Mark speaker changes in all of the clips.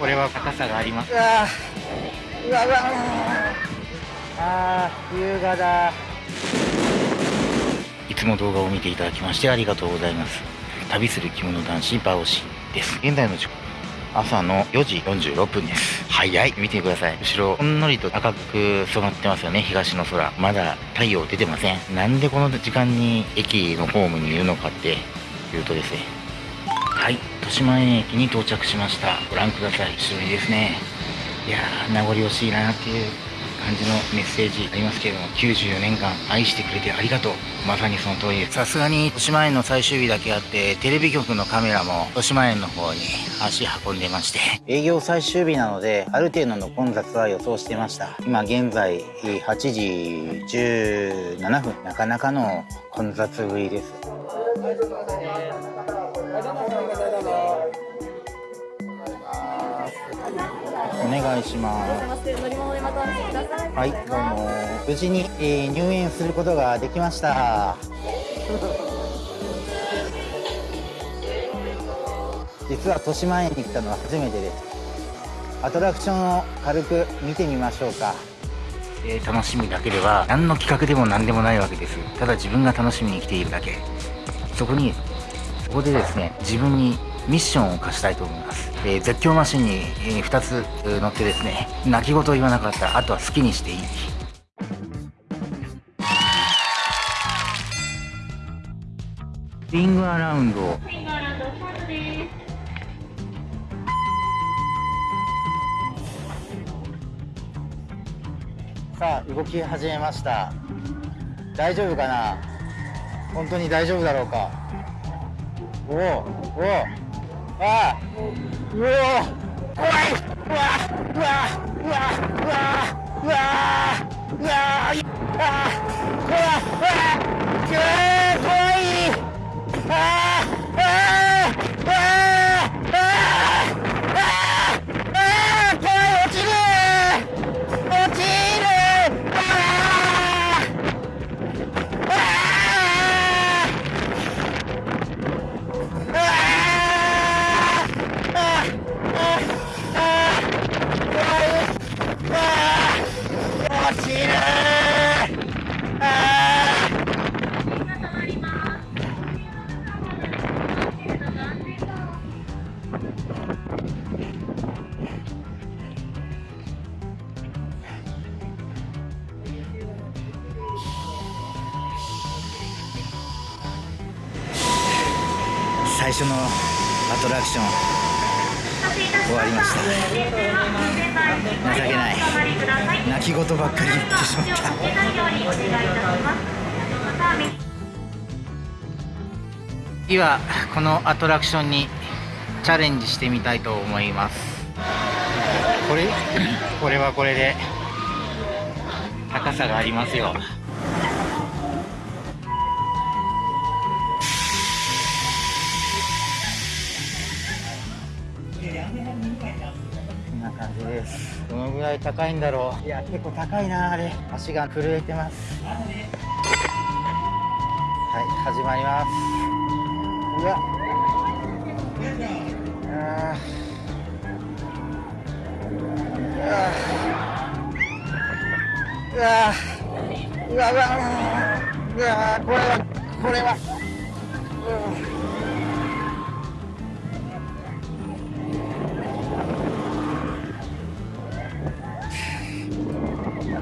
Speaker 1: 高さがあります。
Speaker 2: うわうわうわ。あー優雅だ。
Speaker 1: いつも動画を見ていただきましてありがとうございます。旅する着物男子バオシです。現在の時刻朝の4時46分です。早い見てください。後ろほんのりと赤く染まってますよね。東の空。まだ太陽出てません。なんでこの時間に駅のホームにいるのかっていうとですねはい豊島園駅に到着しました。ご覧ください。後ろにですね。いやー名残惜しいなっていう感じのメッセージありますけれども94年間愛してくれてありがとう。まさにその通りです。さすがに豊島園の最終日だけあってテレビ局のカメラも豊島園の方に足運んでまして営業最終日なのである程度の混雑は予想してました。今現在8時17分。なかなかの混雑ぶりです。お願いします。
Speaker 2: はい、どうも。無事に、えー入園することができました。実は豊島園に来たのは初めてです。アトラクションを軽く見てみましょうか。えー楽しみだけでは何の企画でも何でもないわけです。ただ自分が楽しみに来ているだけ。そこに、そこでですね、自分にミッションを課したいと思います。えー絶叫マシンに、え2つ乗ってですね、泣き言を言わなかったら、あとは好きにしていい。リングアラウンド。さあ動き始めました大丈夫かな？本当に大丈夫だろうか？五五诶五诶哇哇哇哇哇哇哇哇哇哇绝对可以诶最初のアトラクション終わりました。情けない。泣き言ばっかり言ってしまった。次はこのアトラクションにチャレンジしてみたいと思います。これ？これはこれで。高さがありますよ。こんな感じです。どのぐらい高いんだろう。いや結構高いなあれ。足が震えてます。はい始まります。うわ。うわうわうわうわうわうわこれはこれはうん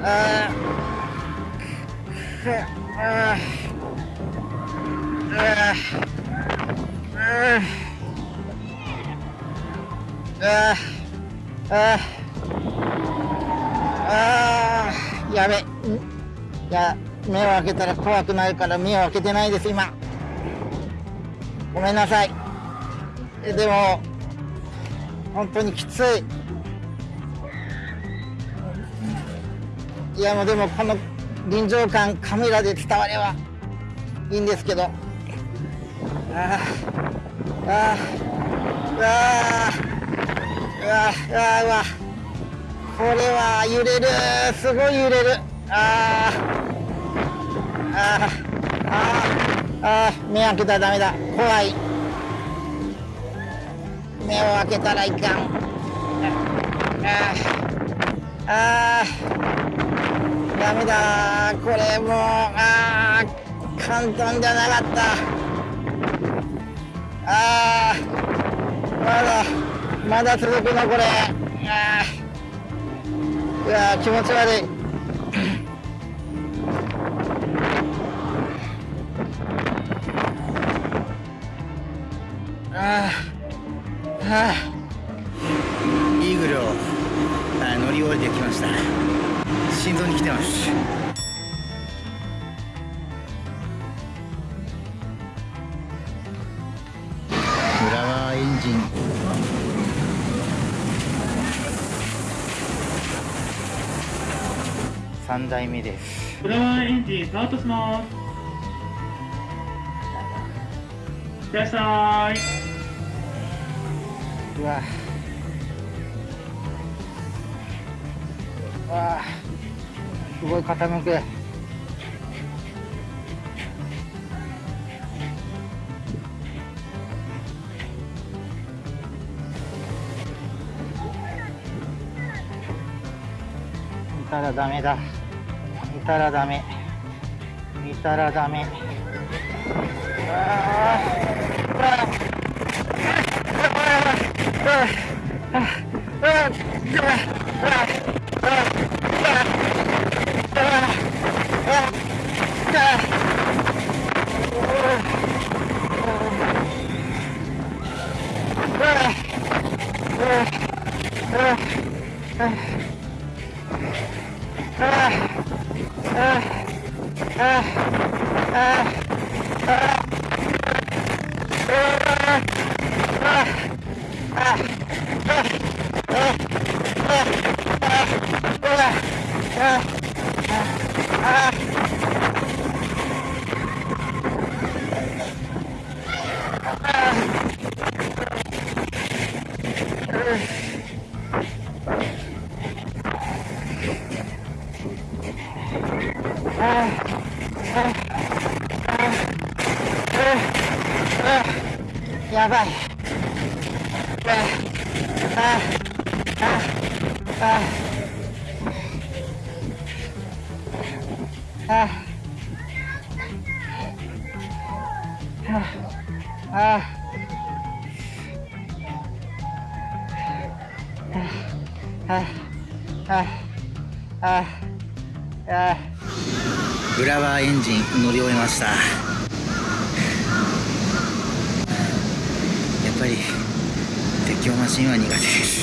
Speaker 2: あーあーあーあーああやべ。んいや目を開けたら怖くなるから目を開けてないです今ごめんなさいえでも本当にきついいやもうでもこの臨場感カメラで伝わればいいんですけどあーあーうわーうわうわうわこれは揺れるすごい揺れるあーあーああ目開けたらダメだ怖い目を開けたらいかんあーダメだこれもうあー簡単じゃなかったあーまだまだ続くのこれ。うわ気持ち悪い。あー。あイーグルをあ乗り降りてきました。心臓に来てます。フラワーエンジン。3台目です。
Speaker 3: フラワーエンジンスタートします。いらっしゃい。
Speaker 2: うわ。うわ。すごい傾く。見たらダメだ。見たらダメ。見たらダメ。ああ Ah! やばいああああああああああフラワーエンジン乗り終えました。やっぱり鉄橋マシンは苦手です。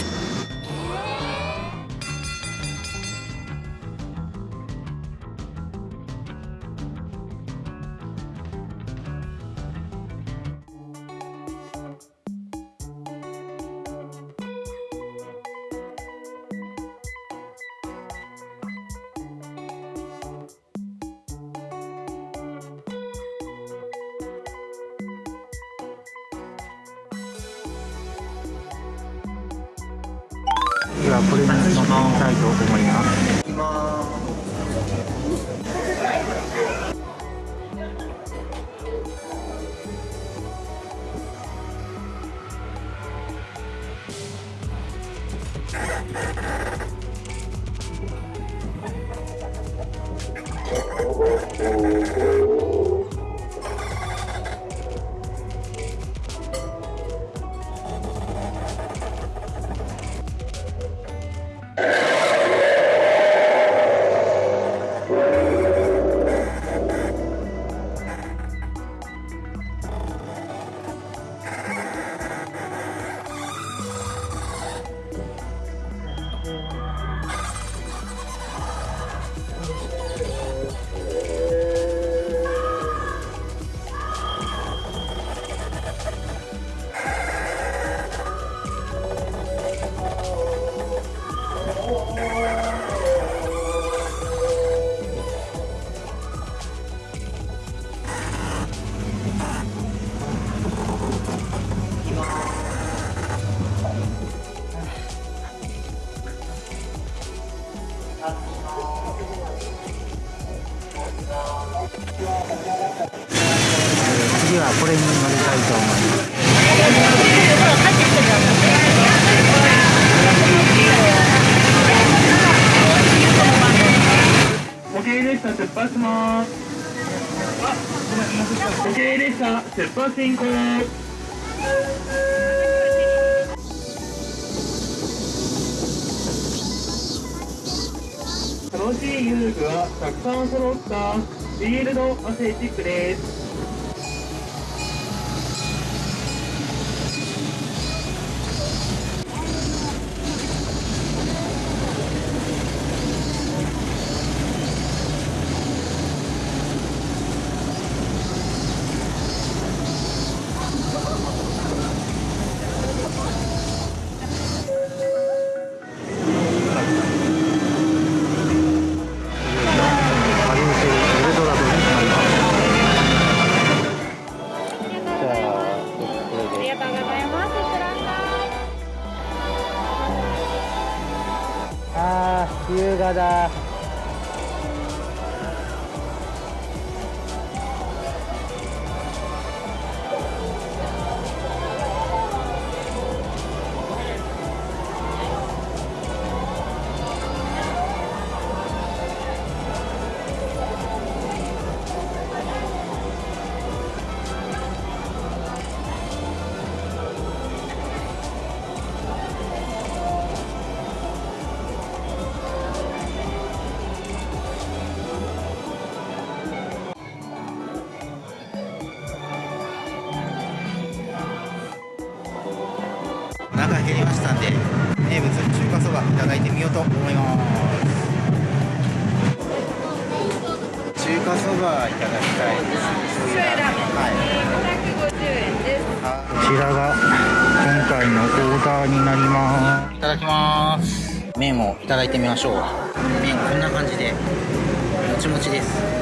Speaker 2: 今プレミアム飲みたいと思います。
Speaker 3: 発します時計列車出発進行楽しい遊具はたくさん揃ったフィールドアスレチックです。
Speaker 4: ゃ
Speaker 5: い。
Speaker 4: あー優雅だ
Speaker 2: と思います。中華そばいただきたいです。はい
Speaker 5: 550円です。
Speaker 2: こちらが今回のオーダーになります。いただきます。麺をいただいてみましょう。麺こんな感じでもちもちです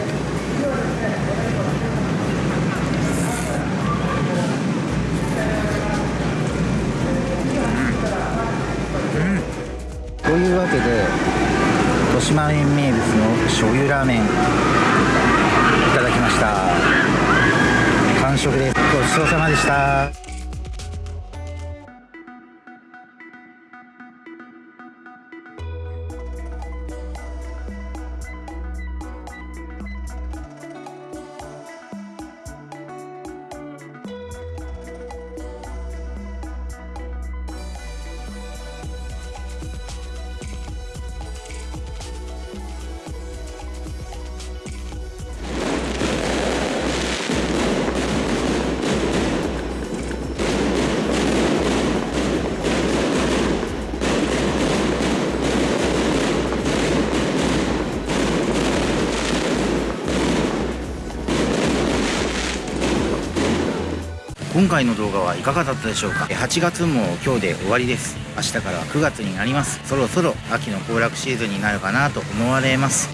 Speaker 2: いうわけで豊島園名物の醤油ラーメンいただきました。完食です。ごちそうさまでした。今回の動画はいかがだったでしょうか？8月も今日で終わりです。明日からは9月になります。そろそろ秋の行楽シーズンになるかなと思われます。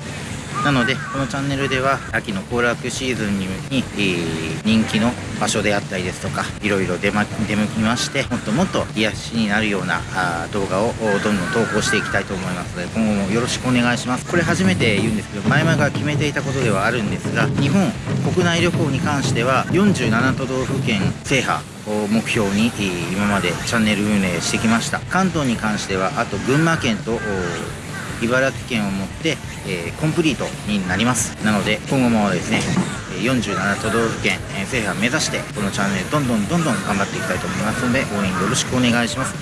Speaker 2: なのでこのチャンネルでは秋の行楽シーズンに、えー人気の場所であったりですとかいろいろ出,、ま、出向きましてもっともっと癒しになるようなあ動画をどんどん投稿していきたいと思いますので今後もよろしくお願いします。これ初めて言うんですけど前々から決めていたことではあるんですが日本国内旅行に関しては47都道府県制覇を目標に今までチャンネル運営してきました。関東に関してはあと群馬県と茨城県をもって、えーコンプリートになります。なので今後もですね47都道府県、えー制覇目指してこのチャンネルどんどんどんどん頑張っていきたいと思いますので応援よろしくお願いします。